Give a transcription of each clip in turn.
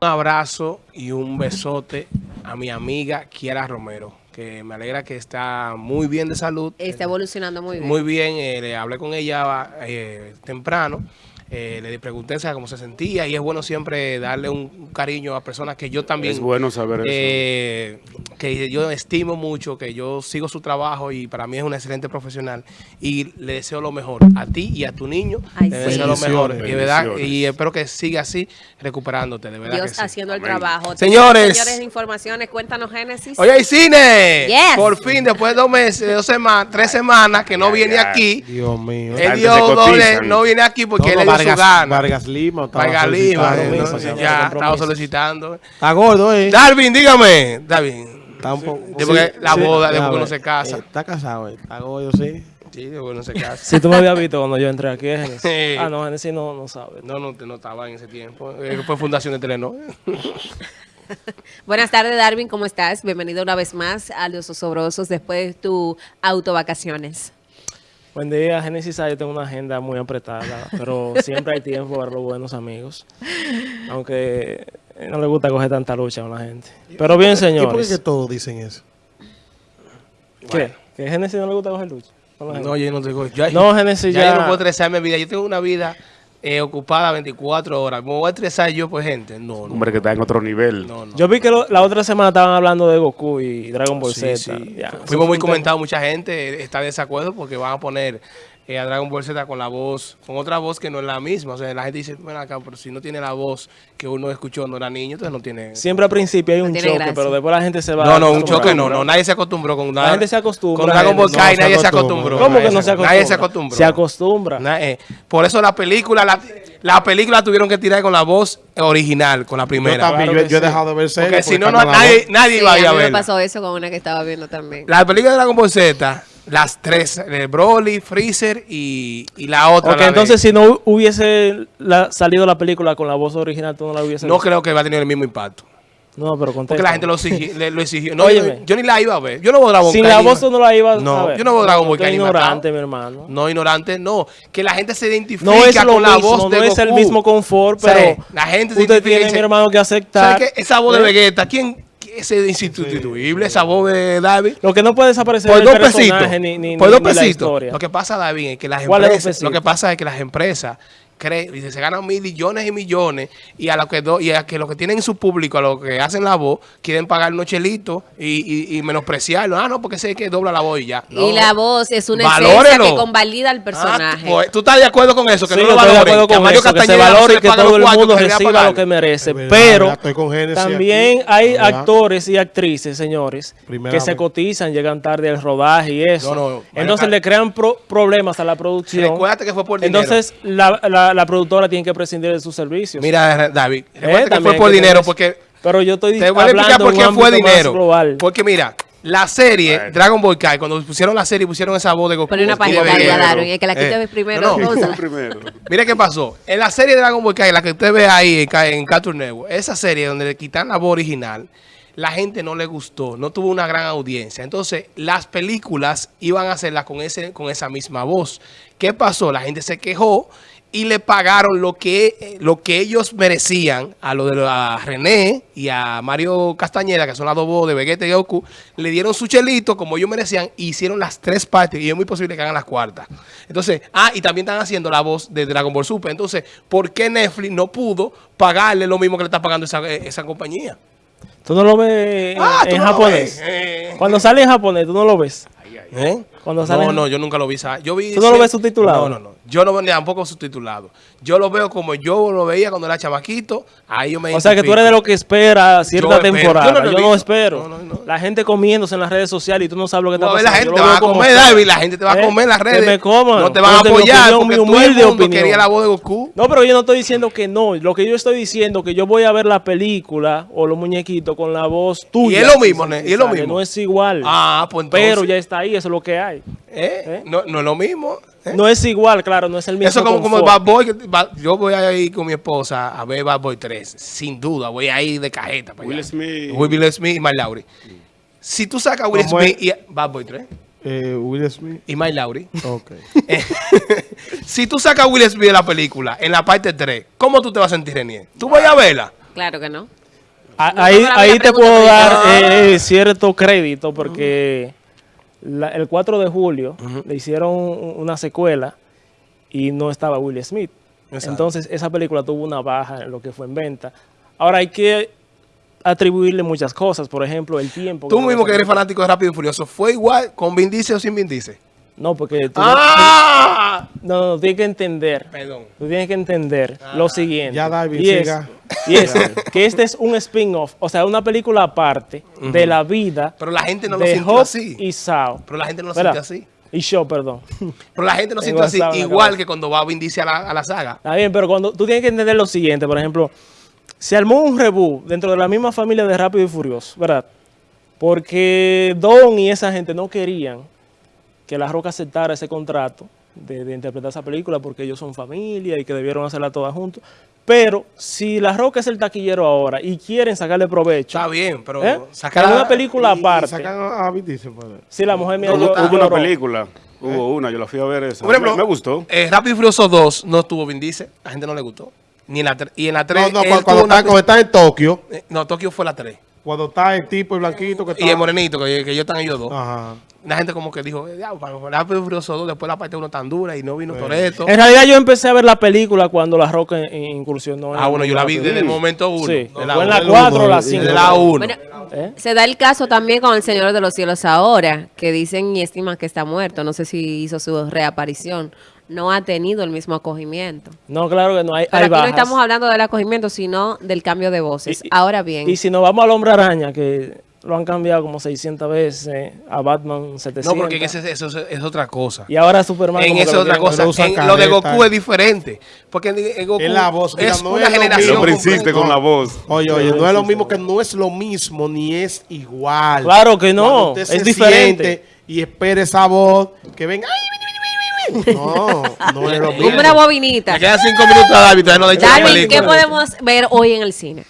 Un abrazo y un besote a mi amiga Kiara Romero, que me alegra que está muy bien de salud. Está evolucionando muy bien. Muy bien, eh, le hablé con ella eh, temprano. Eh, le pregunté cómo se sentía y es bueno siempre darle un, cariño a personas que yo también... Es bueno saber eh, Que yo estimo mucho, que yo sigo su trabajo y para mí es una excelente profesional y le deseo lo mejor a ti y a tu niño. Ay, le sí. deseo lo mejor y, ¿verdad? Y espero que siga así recuperándote, de verdad Dios que sí. haciendo el Amén. trabajo. Señores. Señores, informaciones, cuéntanos, Génesis. Oye, hay cine. Yes. Por fin, después de dos meses, dos semanas, tres semanas que no Ay, viene ay. aquí. Dios mío. El Dios doble no viene aquí porque No, él no, Vargas, su gana. Vargas Lima. Vargas Lima, eh, ya estaba solicitando. Está gordo, ¿eh? Darwin, dígame. Darwin. Está un poco... Después que la boda, después uno se casa. eh, Está casado, ¿eh? Está gordo, sí. Sí, después uno se casa. Si tú me habías visto cuando yo entré aquí, Genesis. Sí. Ah, no, Genesis no, no sabe. No, no, no estaba en ese tiempo. Eh, Fue fundación de Telenor. Buenas tardes, Darwin, ¿cómo estás? Bienvenido una vez más a Los Osobrosos después de tu autovacaciones. Buen día, Genesis. ah, Yo tengo una agenda muy apretada, pero siempre hay tiempo para los buenos amigos. Aunque no le gusta coger tanta lucha con la gente. Pero bien, ¿Y por qué que señores. todos dicen eso? ¿Qué? ¿Que a Genesis no le gusta coger lucha? No, yo no tengo. Ya, No, Genesis, ya. ya- yo no puedo estresarme mi vida. Yo tengo una vida eh, ocupada 24 horas. ¿Me voy a estresar yo por gente? No, no. Hombre que está en otro nivel. no, no. Yo vi que lo- la otra semana estaban hablando de Goku y Dragon Ball Sí, Z. sí. Fuimos muy comentados, mucha gente eh, está de desacuerdo porque van a poner eh, a Dragon Ball Z con la voz, con otra voz que no es la misma. O sea, la gente dice, bueno, acá, pero si no tiene la voz que uno escuchó cuando era niño, entonces no tiene... Siempre al principio hay un choque, gracia. pero después la gente se va No, no, un choque no, no, nadie se acostumbró con La gente se acostumbra. Con Dragon Ball se nadie se acostumbra. acostumbró. ¿Cómo que no se acostumbra? Nadie se acostumbró. Se acostumbra. Na- eh, por eso la película, la, la película tuvieron que tirar con la voz original, con la Yo primera. también, Claro yo, he dejado de ver series Porque si no, nadie, nadie Sí, iba a ir a a mí me pasó eso con una que estaba viendo también. La película de Dragon Ball Z, las tres, de Broly, Freezer y, y la otra. Ok, la de- entonces si no hubiese la- salido la película con la voz original, tú no la hubiese no visto. creo que va a tener el mismo impacto. No, pero contesta. Porque la gente lo, exigi- le- lo exigió. No, yo, yo ni la iba a ver. Yo no voy a Dragon Sin Ball la Kai, voz tú no la ibas No, a ver. yo no veo Dragon Ball ignorante, mi hermano. No, ignorante, no. Que la gente se identifique No es lo con la mismo, voz de no es el Goku. mismo confort, O sea, pero la gente se usted identifica y tiene, dice, mi hermano, que aceptar. ¿Sabes qué? Esa voz de ¿eh? Vegeta, ¿quién? Es insustituible, esa voz de David. Lo que no puede desaparecer Por es dos el pesitos. ni, ni, por ni- dos pesitos. historia. Lo que pasa, David, es que las ¿Cuál es dos empresas, lo que pasa es que las empresas creen, y se ganan millones y millones y a lo que do- y a que lo que tienen su público, a lo que hacen la voz, quieren pagar unos chelitos y, y, y menospreciarlo. Ah, no, porque sé que dobla la voz y ya. No. Y la voz es una Valórelo. esencia que convalida al Ah, personaje. pues, ¿Tú estás de acuerdo con eso? Que Sí, no lo estoy de valoren, acuerdo que con Mario eso, que se valore y que todo los el mundo que reciba lo que merece. Verdad, Pero verdad, con también aquí. hay ¿Verdad? actores y actrices, señores, Primera que se cotizan, llegan tarde al rodaje y eso. No, no, Entonces le crean pro- problemas a la producción. Recuérdate que fue por dinero. Entonces la, la, la productora tiene que prescindir de sus servicios. Mira, David, recuérdate que también fue por que dinero porque Pero yo estoy Te voy a explicar por qué fue dinero. global. Porque mira, la serie Bueno. Dragon Ball Kai, cuando pusieron la serie, pusieron esa voz de Goku. Ponle una página. Daron, y que la quite Eh, primero. no, no. úsala. primero. Mira qué pasó. En la serie Dragon Ball Kai, la que usted ve ahí en, en Cartoon Network, esa serie donde le quitan la voz original, la gente no le gustó, no tuvo una gran audiencia. Entonces, las películas iban a hacerlas con, ese, con esa misma voz. ¿Qué pasó? La gente se quejó y le pagaron lo que, lo que ellos merecían a lo de a René y a Mario Castañeda, que son las dos voces de Vegeta y Goku, le dieron su chelito como ellos merecían y hicieron las tres partes y es muy posible que hagan las cuartas. Entonces, ah, y también están haciendo la voz de Dragon Ball Super. Entonces, ¿por qué Netflix no pudo pagarle lo mismo que le está pagando esa, eh, esa compañía? Tú no lo ves en, Ah, en no japonés. ves. Eh. Cuando sale en japonés, tú no lo ves. ¿Eh? Cuando sale no, en- no, yo nunca lo vi. Yo vi ¿Tú no lo ves subtitulado? No, no, no. Yo no tampoco subtitulado. Yo lo veo como yo lo veía cuando era chamaquito. Ahí yo me O sea que tú eres de lo que espera cierta Yo temporada. Yo Yo no no, espero. No, no, no. La gente comiéndose en las redes sociales y tú no sabes lo que está ver la pasando. gente, te va a comer. David. La gente te va a ¿Eh? comer en las Que redes. me coman. No te van a apoyar porque mi todo el humilde mundo opinión. quería la voz de Goku. No, pero yo no estoy diciendo que no. Lo que yo estoy diciendo que yo voy a ver la película o los muñequitos con la voz tuya. Y es lo mismo, ¿ne? Y es lo mismo. No es igual. Ah, pues entonces. pero ya está ahí, eso es lo que hay. ¿Eh? ¿Eh? No, no es lo mismo. ¿eh? No es igual, claro, no es el mismo Eso como, como. Bad Boy. Yo voy a ir con mi esposa a ver Bad Boy 3. Sin duda. Voy a ir de cajeta. para Will allá. Smith. Will Smith y Mark Lowry. Si tú sacas a Will ¿Cómo Smith y Bad Boy 3. Eh, Will Smith. y Mike Lowry. Ok. si tú sacas a Will Smith de la película en la parte 3, ¿cómo tú te vas a sentir, Renier? ¿Tú vas a verla? Claro que no. A- No, ahí ahí te puedo dar eh, cierto crédito porque la- el 4 de julio le hicieron un- una secuela y no estaba Will Smith. Exacto. Entonces esa película tuvo una baja en lo que fue en venta. Ahora hay que atribuirle muchas cosas, por ejemplo, el tiempo. Tú mismo que eres fanático de Rápido y Furioso, ¿fue igual con Vin Diesel o sin Vin Diesel? No, porque tú ¡Ah! no, no, tienes que entender. Perdón. Tú tienes que entender lo siguiente. Ya, David, y es. Y es que este es un spin-off, o sea, una película aparte de la vida Pero la gente no lo de sintió Hop así. y Sao. Pero la gente no lo ¿Verdad? sintió así. Y Shaw, perdón. Pero la gente no sintió así, igual que cuando va Vin Diesel a la, a la saga. Está bien, pero cuando tú tienes que entender lo siguiente, por ejemplo, se armó un reboot dentro de la misma familia de Rápido y Furioso, ¿verdad? Porque Don y esa gente no querían que La Roca aceptara ese contrato de, de interpretar esa película porque ellos son familia y que debieron hacerla todas juntos. Pero si La Roca es el taquillero ahora y quieren sacarle provecho, Está bien, pero ¿eh? sacar una película Y- y aparte, sacan a Vin Diesel, pues. si la mujer mía Hubo, yo- hubo una película, hubo una, yo la fui a ver esa. Por ejemplo, me, me gustó. eh, Rápido y Furioso 2 no tuvo Vin Diesel. A la gente no le gustó. Ni en la y en la 3. No, no, cuando, cuando está, cuando está en Tokio, No, Tokio fue la 3. Cuando está el tipo, el blanquito que está... Y el morenito, que, que ellos están ellos dos. Ajá. La gente como que dijo, ya, para Rápido y Furioso 2, después la parte 1 tan dura y no vino Toreto. En realidad yo empecé a ver la película cuando La Roca in- incursionó. en- Ah, bueno, yo la vi desde el momento 1. Sí, de fue la en la uno. 4 o la uno, 5. De la 1. Bueno, ¿Eh? se da el caso también con el Señor de los Cielos ahora, que dicen y estiman que está muerto. No sé si hizo su reaparición. No ha tenido el mismo acogimiento. No, claro que no, hay, Pero hay aquí bajas. no estamos hablando del acogimiento, sino del cambio de voces. Y- ahora bien, Y si nos vamos al Hombre Araña, que lo han cambiado como 600 veces, a Batman 700. No, porque ese- eso es, es otra cosa. Y ahora Superman En eso es lo otra cosa. En lo de. Goku es diferente. Porque en, en Goku Es la voz, es no una es generación. Siempre insiste con la voz. Oye, oye, no es lo mismo que no es lo mismo ni es igual. Claro que no, es diferente. Y espere esa voz que venga. ¡ay! No, no es lo mismo. una bobinita. Me quedan cinco minutos a David, todavía no le he Darwin, ¿qué podemos ver hoy en el cine?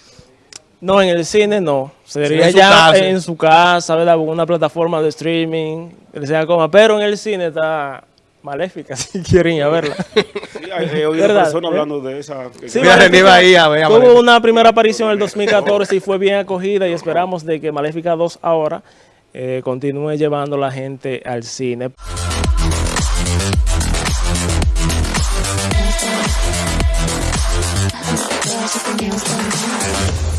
No, en el cine no. Sería en su ya en su casa, ¿verdad? Con Una plataforma de streaming, que sea coma. Pero en el cine está maléfica, si quieren ir a verla. Sí, he he oído ¿Verdad? personas ¿Eh? hablando de esa. Sí, Maléfica ahí a ver, a Tuvo una primera aparición en el 2014 y fue bien acogida y esperamos de que Maléfica 2 ahora eh, continúe llevando la gente al cine. There's something else